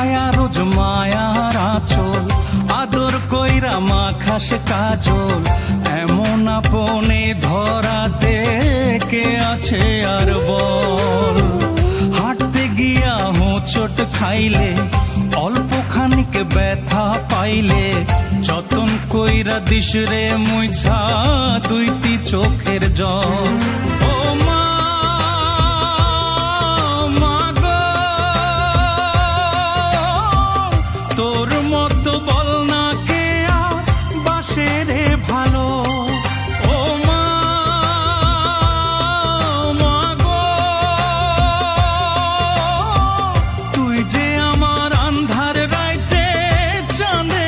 ছায়া রোজ মায়ার আচল আদর কইরা মা খাস কাজল। এমন আপনে ধরাতে কে আছে আর বল। হাঁটতে গিয়া হোঁচট খাইলে অল্প খানিক ব্যথা পাইলে, যতন কইরা দিস রে মুইছা দুইটি চোখের জল। তোর মতো বল না কে আর বাসে রে ভালো। ও মা মাগো তুই যে আমার আন্ধার রাইতে চাঁদে